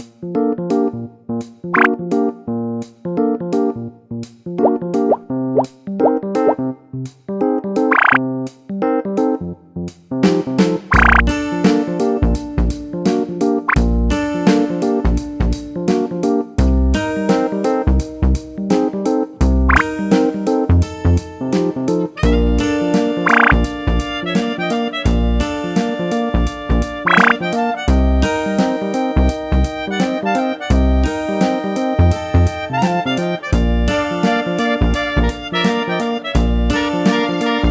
Música